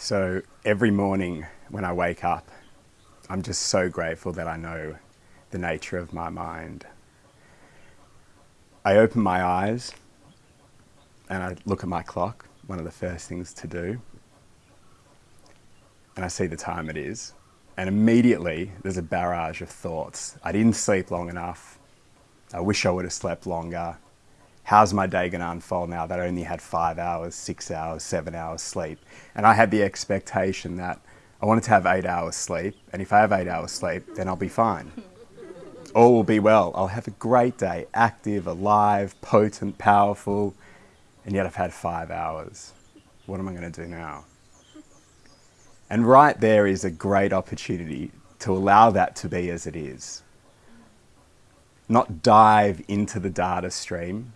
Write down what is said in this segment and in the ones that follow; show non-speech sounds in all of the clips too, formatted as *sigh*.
So every morning when I wake up, I'm just so grateful that I know the nature of my mind. I open my eyes and I look at my clock, one of the first things to do, and I see the time it is. And immediately there's a barrage of thoughts. I didn't sleep long enough. I wish I would have slept longer. How's my day going to unfold now that I only had five hours, six hours, seven hours sleep? And I had the expectation that I wanted to have eight hours sleep. And if I have eight hours sleep, then I'll be fine. *laughs* All will be well. I'll have a great day, active, alive, potent, powerful. And yet I've had five hours. What am I going to do now? And right there is a great opportunity to allow that to be as it is. Not dive into the data stream,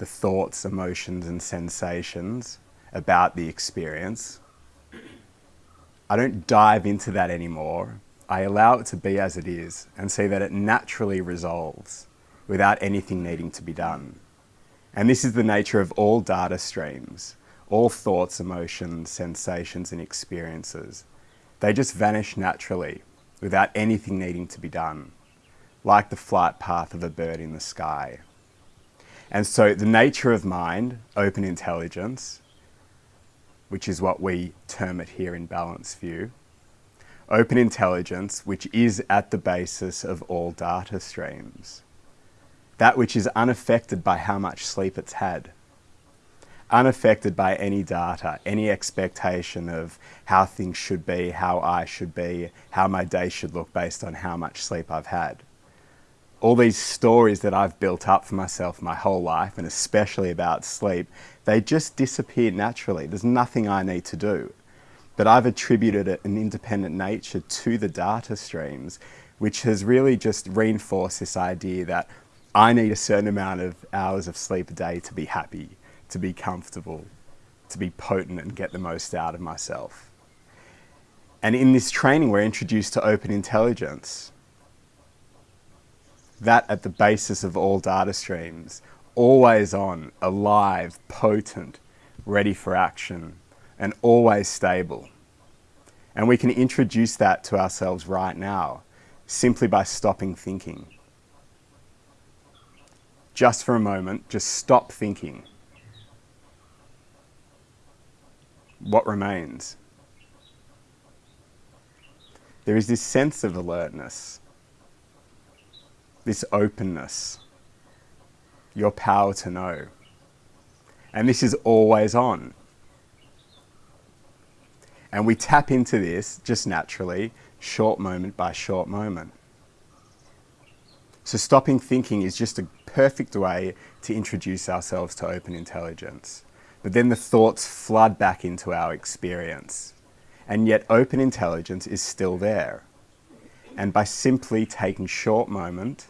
the thoughts, emotions, and sensations about the experience. I don't dive into that anymore. I allow it to be as it is and see that it naturally resolves without anything needing to be done. And this is the nature of all data streams, all thoughts, emotions, sensations, and experiences. They just vanish naturally without anything needing to be done, like the flight path of a bird in the sky. And so the nature of mind, open intelligence, which is what we term it here in Balanced View, open intelligence, which is at the basis of all data streams, that which is unaffected by how much sleep it's had, unaffected by any data, any expectation of how things should be, how I should be, how my day should look based on how much sleep I've had all these stories that I've built up for myself my whole life, and especially about sleep, they just disappear naturally. There's nothing I need to do. But I've attributed an independent nature to the data streams, which has really just reinforced this idea that I need a certain amount of hours of sleep a day to be happy, to be comfortable, to be potent and get the most out of myself. And in this training, we're introduced to open intelligence, that at the basis of all data streams, always on, alive, potent, ready for action, and always stable. And we can introduce that to ourselves right now simply by stopping thinking. Just for a moment, just stop thinking. What remains? There is this sense of alertness this openness, your power to know. And this is always on. And we tap into this just naturally, short moment by short moment. So stopping thinking is just a perfect way to introduce ourselves to open intelligence. But then the thoughts flood back into our experience. And yet open intelligence is still there. And by simply taking short moment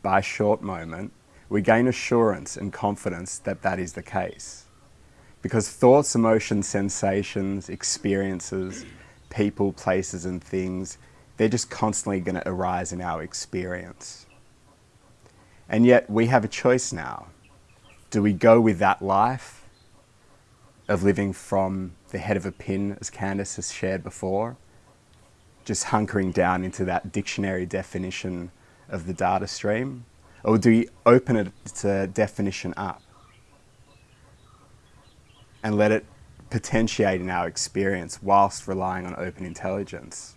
by short moment, we gain assurance and confidence that that is the case. Because thoughts, emotions, sensations, experiences, people, places and things, they're just constantly going to arise in our experience. And yet we have a choice now. Do we go with that life of living from the head of a pin, as Candice has shared before, just hunkering down into that dictionary definition of the data stream? Or do we open it to definition up and let it potentiate in our experience whilst relying on open intelligence?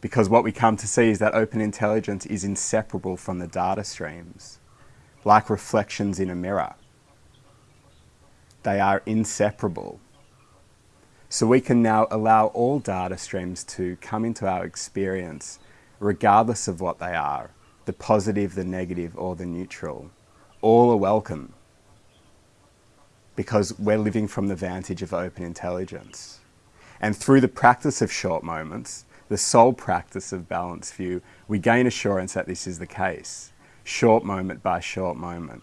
Because what we come to see is that open intelligence is inseparable from the data streams, like reflections in a mirror. They are inseparable. So we can now allow all data streams to come into our experience regardless of what they are, the positive, the negative, or the neutral. All are welcome because we're living from the vantage of open intelligence. And through the practice of short moments, the sole practice of balanced view, we gain assurance that this is the case, short moment by short moment.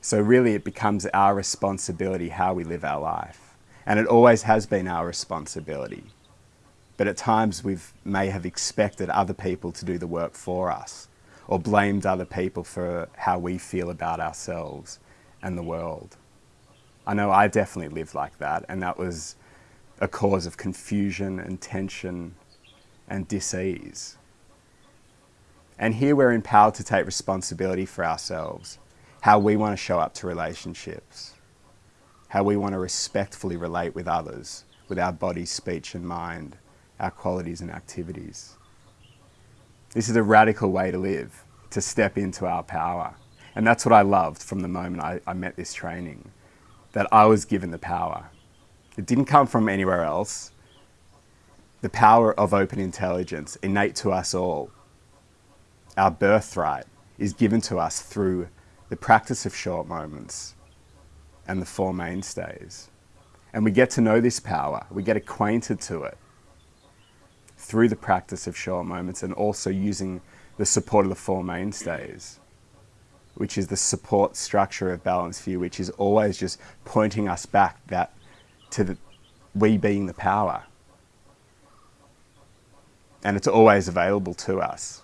So really it becomes our responsibility how we live our life. And it always has been our responsibility but at times we may have expected other people to do the work for us or blamed other people for how we feel about ourselves and the world. I know I definitely lived like that and that was a cause of confusion and tension and dis-ease. And here we're empowered to take responsibility for ourselves, how we want to show up to relationships, how we want to respectfully relate with others, with our body, speech and mind, our qualities and activities. This is a radical way to live, to step into our power. And that's what I loved from the moment I, I met this training, that I was given the power. It didn't come from anywhere else. The power of open intelligence, innate to us all, our birthright, is given to us through the practice of short moments and the Four Mainstays. And we get to know this power, we get acquainted to it through the practice of short moments and also using the support of the Four Mainstays, which is the support structure of Balanced View, which is always just pointing us back that to the, we being the power. And it's always available to us.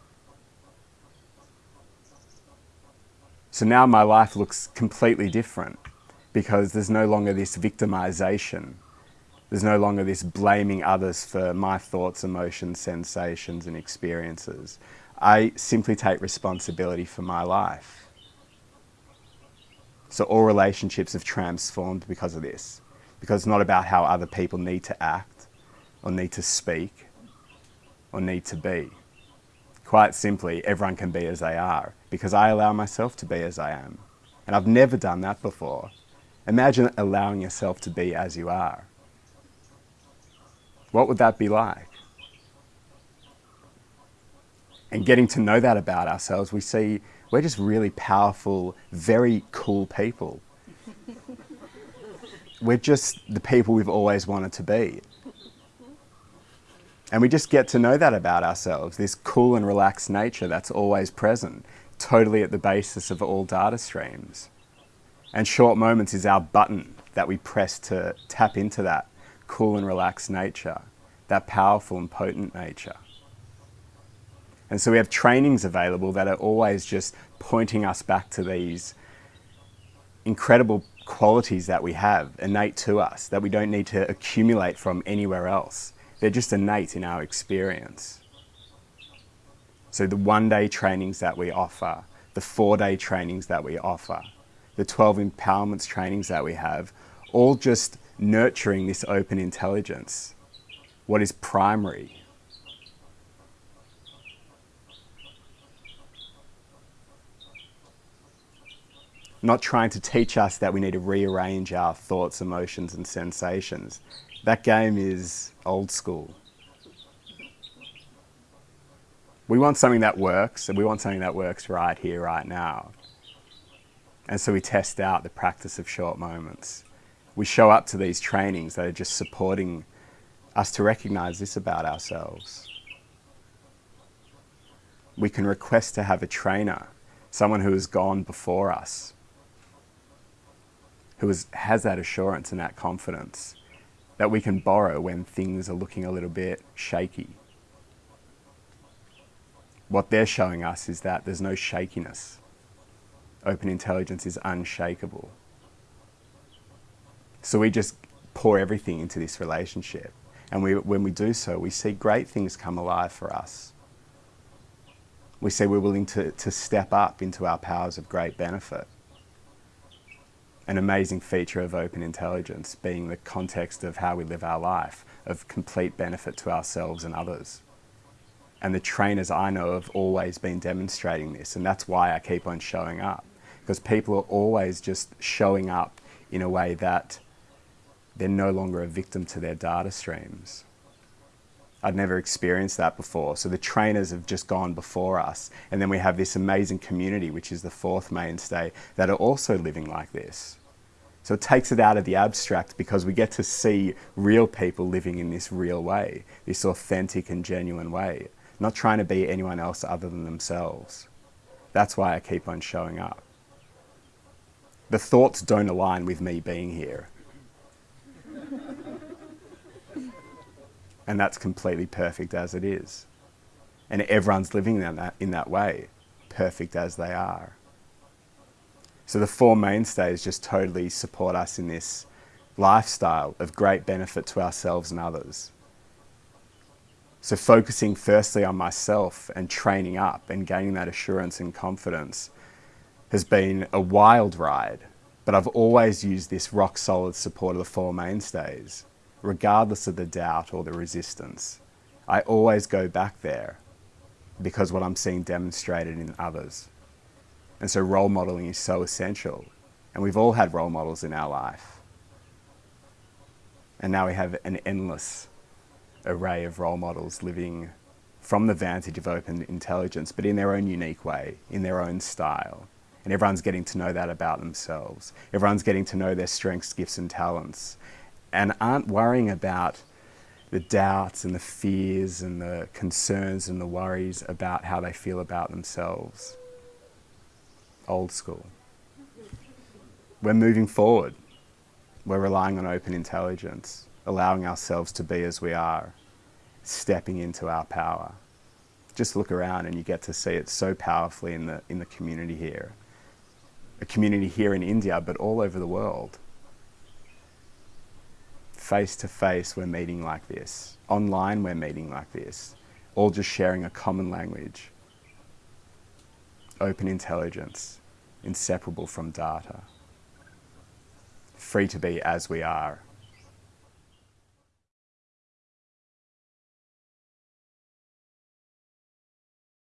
So now my life looks completely different because there's no longer this victimization. There's no longer this blaming others for my thoughts, emotions, sensations, and experiences. I simply take responsibility for my life. So all relationships have transformed because of this. Because it's not about how other people need to act, or need to speak, or need to be. Quite simply, everyone can be as they are, because I allow myself to be as I am. And I've never done that before. Imagine allowing yourself to be as you are. What would that be like? And getting to know that about ourselves, we see we're just really powerful, very cool people. we're just the people we've always wanted to be. And we just get to know that about ourselves, this cool and relaxed nature that's always present, totally at the basis of all data streams. And short moments is our button that we press to tap into that cool and relaxed nature, that powerful and potent nature. And so we have trainings available that are always just pointing us back to these incredible qualities that we have innate to us, that we don't need to accumulate from anywhere else. They're just innate in our experience. So the one day trainings that we offer, the four day trainings that we offer, the 12 empowerments trainings that we have, all just nurturing this open intelligence, what is primary. Not trying to teach us that we need to rearrange our thoughts, emotions and sensations. That game is old school. We want something that works, and we want something that works right here, right now. And so we test out the practice of short moments. We show up to these trainings that are just supporting us to recognize this about ourselves. We can request to have a trainer, someone who has gone before us, who is, has that assurance and that confidence that we can borrow when things are looking a little bit shaky. What they're showing us is that there's no shakiness open intelligence is unshakable. So we just pour everything into this relationship. And we, when we do so, we see great things come alive for us. We see we're willing to, to step up into our powers of great benefit. An amazing feature of open intelligence being the context of how we live our life, of complete benefit to ourselves and others. And the trainers I know have always been demonstrating this, and that's why I keep on showing up because people are always just showing up in a way that they're no longer a victim to their data streams. I'd never experienced that before. So the trainers have just gone before us. And then we have this amazing community, which is the fourth mainstay, that are also living like this. So it takes it out of the abstract because we get to see real people living in this real way, this authentic and genuine way, not trying to be anyone else other than themselves. That's why I keep on showing up the thoughts don't align with me being here. and that's completely perfect as it is. And everyone's living in that, in that way, perfect as they are. So the four mainstays just totally support us in this lifestyle of great benefit to ourselves and others. So, focusing firstly on myself and training up and gaining that assurance and confidence has been a wild ride, but I've always used this rock solid support of the Four Mainstays, regardless of the doubt or the resistance. I always go back there because what I'm seeing demonstrated in others. And so, role modeling is so essential. And we've all had role models in our life. And now we have an endless array of role models living from the vantage of open intelligence, but in their own unique way, in their own style. And everyone's getting to know that about themselves. Everyone's getting to know their strengths, gifts, and talents, and aren't worrying about the doubts and the fears and the concerns and the worries about how they feel about themselves. Old school. We're moving forward. We're relying on open intelligence, allowing ourselves to be as we are, stepping into our power. Just look around and you get to see it so powerfully in the, in the community here. A community here in India, but all over the world. Face to face, we're meeting like this. Online, we're meeting like this. All just sharing a common language. Open intelligence, inseparable from data. Free to be as we are